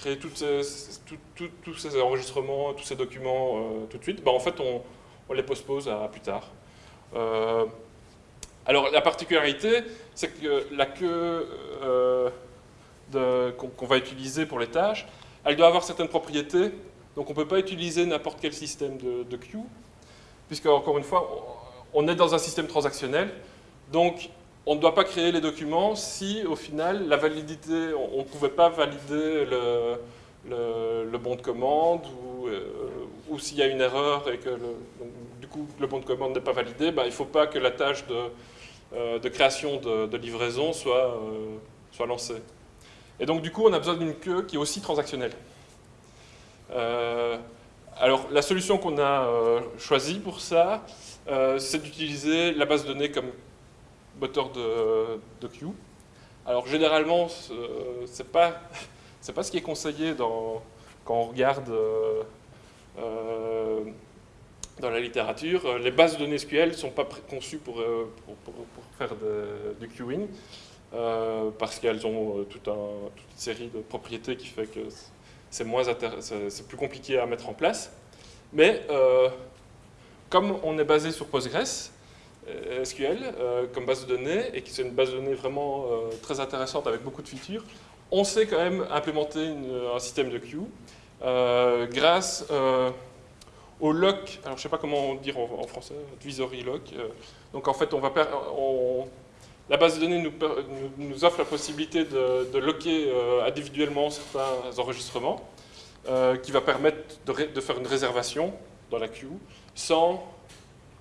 créer tous ces enregistrements, tous ces documents tout de suite, ben, en fait, on, les postpose à plus tard. alors, la particularité, c'est que la queue qu'on va utiliser pour les tâches, elle doit avoir certaines propriétés, donc on ne peut pas utiliser n'importe quel système de, de queue, puisque, encore une fois, on est dans un système transactionnel, donc on ne doit pas créer les documents si, au final, la validité, on ne pouvait pas valider le, le, bon de commande, ou, euh, ou s'il y a une erreur et que, du coup, le bon de commande n'est pas validé, ben, il ne faut pas que la tâche de, euh, création de, livraison soit, euh, soit lancée. Et donc, du coup, on a besoin d'une queue qui est aussi transactionnelle. Alors, la solution qu'on a choisie pour ça, c'est d'utiliser la base de données comme moteur de, de queue. Alors, généralement, c'est pas, [LAUGHS] pas ce qui est conseillé quand on regarde dans la littérature. Les bases de données SQL ne sont pas conçues pour, pour, faire du queuing, parce qu'elles ont toute, une série de propriétés qui fait que c'est plus compliqué à mettre en place. Mais comme on est basé sur Postgres, euh, SQL euh, comme base de données, et qui c'est une base de données vraiment euh, très intéressante avec beaucoup de features, on sait quand même implémenter un système de queue grâce au lock, alors je ne sais pas comment dire en, français, advisory lock. donc en fait, on va la base de données nous, offre la possibilité de, locker individuellement certains enregistrements, qui va permettre de, faire une réservation dans la queue sans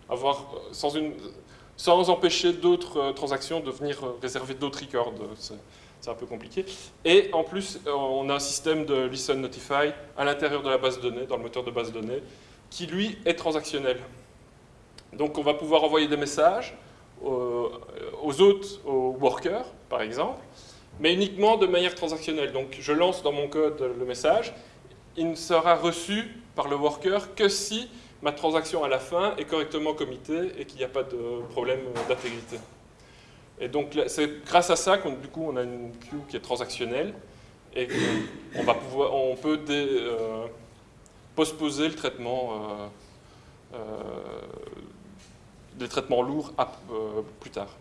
avoir, sans, une, sans empêcher d'autres euh, transactions de venir euh, réserver d'autres records. C'est un peu compliqué. Et en plus, euh, on a un système de listen notify à l'intérieur de la base de données, dans le moteur de base de données, qui lui est transactionnel. Donc on va pouvoir envoyer des messages aux, aux autres, aux workers par exemple, mais uniquement de manière transactionnelle. Donc je lance dans mon code le message, il ne sera reçu par le worker que si ma transaction à la fin est correctement committée et qu'il n'y a pas de problème d'intégrité. Et donc c'est grâce à ça qu'on du coup on a une queue qui est transactionnelle et qu'on va pouvoir, on peut dé, euh, postposer le traitement euh, euh, traitements lourds plus tard.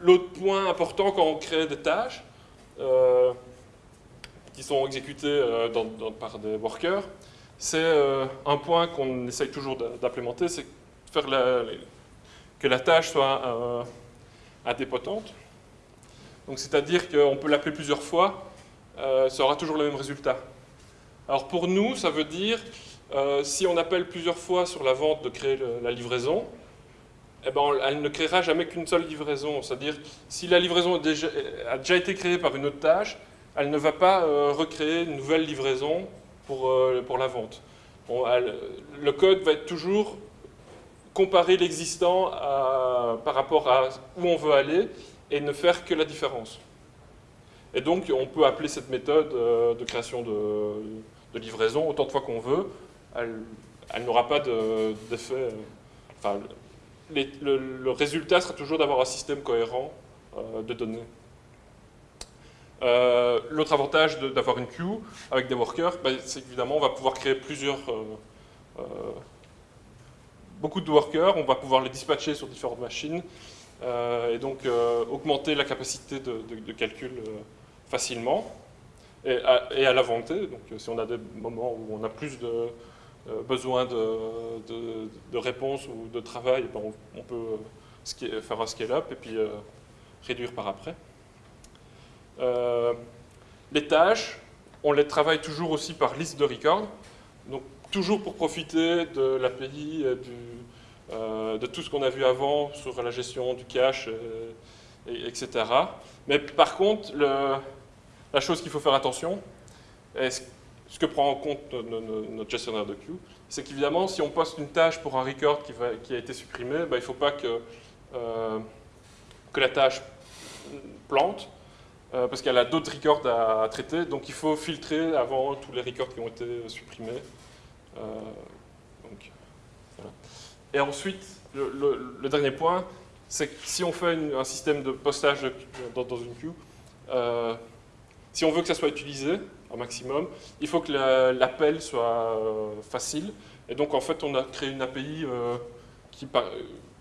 L'autre point important quand on crée des tâches, qui sont exécutés euh, par des workers, c'est euh, un point qu'on essaye toujours d'implémenter, c'est faire que la tâche soit euh, indépotente. Donc c'est-à-dire qu'on peut l'appeler plusieurs fois, ça aura toujours le même résultat. Alors pour nous, ça veut dire, si on appelle plusieurs fois sur la vente de créer la livraison, eh ben, elle ne créera jamais qu'une seule livraison. C'est-à-dire, si la livraison a déjà été créée par une autre tâche, elle ne va pas euh, recréer une nouvelle livraison pour, euh, pour la vente. le code va être toujours comparer l'existant par rapport à où on veut aller et ne faire que la différence. Et donc, on peut appeler cette méthode euh, de création de, livraison autant de fois qu'on veut. Elle, n'aura pas d'effet... le, résultat sera toujours d'avoir un système cohérent de données. Euh, l'autre avantage d'avoir une queue avec des workers, bah, c'est qu'évidemment on va pouvoir créer plusieurs, euh, euh, beaucoup de workers, on va pouvoir les dispatcher sur différentes machines et donc augmenter la capacité de, calcul facilement et à, et à. Donc si on a des moments où on a plus de besoin de, réponses ou de travail, ben, on, peut faire un scale-up et puis réduire par après. Euh, les tâches, on les travaille toujours aussi par liste de records, donc toujours pour profiter de l'API, euh, de tout ce qu'on a vu avant sur la gestion du cache, etc. Mais par contre, la chose qu'il faut faire attention, et ce que prend en compte notre gestionnaire de queue, c'est qu'évidemment, si on poste une tâche pour un record qui, a été supprimé, ben, il ne faut pas euh, que la tâche plante, euh, parce qu'elle a d'autres records à, traiter, donc il faut filtrer avant tous les records qui ont été supprimés. Euh, Et ensuite, le, dernier point, c'est que si on fait un système de postage dans, une queue, euh, si on veut que ça soit utilisé au maximum, il faut que l'appel soit facile. Et donc en fait, on a créé une API qui,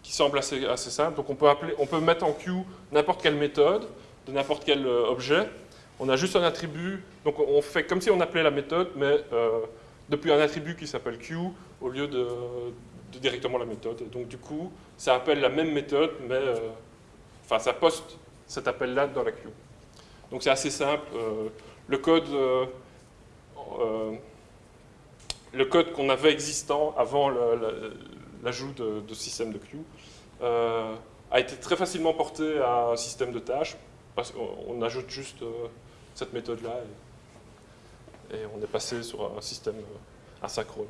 qui semble assez, assez, simple. Donc on peut, appeler, on peut mettre en queue n'importe quelle méthode, de n'importe quel euh, objet. On a juste un attribut, donc on fait comme si on appelait la méthode, mais euh, depuis un attribut qui s'appelle Q au lieu de, directement la méthode. donc du coup, ça appelle la même méthode, mais euh, enfin ça poste cet appel-là dans la queue. Donc c'est assez simple. le code, le code qu'on avait existant avant l'ajout de, de, système de queue a été très facilement porté à un système de tâches on, ajoute juste euh, cette méthode-là et, on est passé sur un système euh, asynchrone.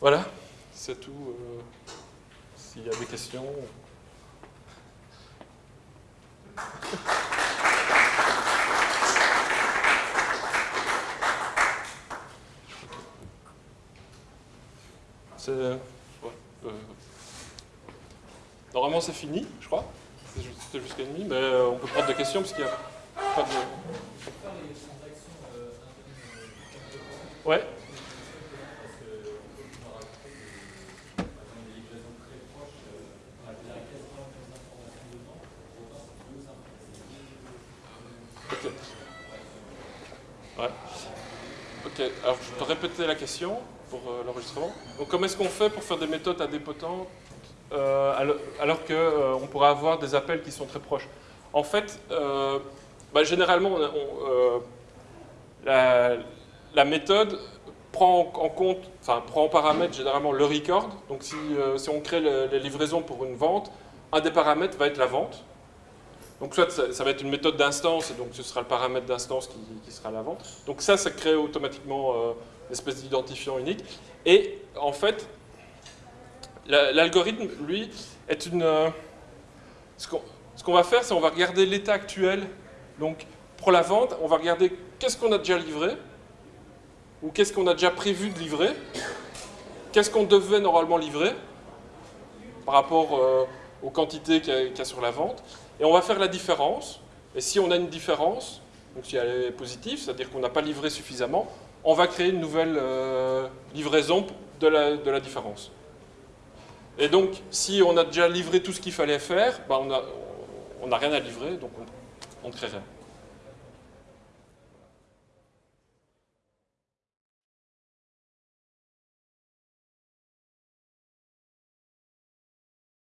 Voilà, c'est tout. Euh, s'il y a des questions... Normalement c'est fini, je crois. C'était jusqu'à demi, mais euh, on peut prendre des questions parce qu'il n'y a pas de... Ouais. Ok. Ok, alors je peux répéter la question pour euh, l'enregistrement. Donc comment est-ce qu'on fait pour faire des méthodes adépotantes euh, alors, alors qu'on euh, pourrait avoir des appels qui sont très proches En fait, euh, bah, généralement, euh, la, méthode prend en compte, enfin prend en paramètre généralement le record. Donc si, euh, on crée le- les livraisons pour une vente, un des paramètres va être la vente. Donc soit ça, va être une méthode d'instance, et donc ce sera le paramètre d'instance qui, sera la vente. Donc ça, ça crée automatiquement euh, une espèce d'identifiant unique. Et en fait, l'algorithme, lui, est une... euh, ce qu'on va faire, c'est on va regarder l'état actuel. Donc pour la vente, on va regarder qu'est-ce qu'on a déjà livré, ou qu'est-ce qu'on a déjà prévu de livrer, qu'est-ce qu'on devait normalement livrer par rapport euh, aux quantités qu'il y, a- sur la vente, et on va faire la différence. Et si on a une différence, donc si elle est positive, c'est-à-dire qu'on n'a pas livré suffisamment, on va créer une nouvelle euh, livraison de la différence. Et donc, si on a déjà livré tout ce qu'il fallait faire, bah, on n'a rien à livrer, donc on, on ne crée rien.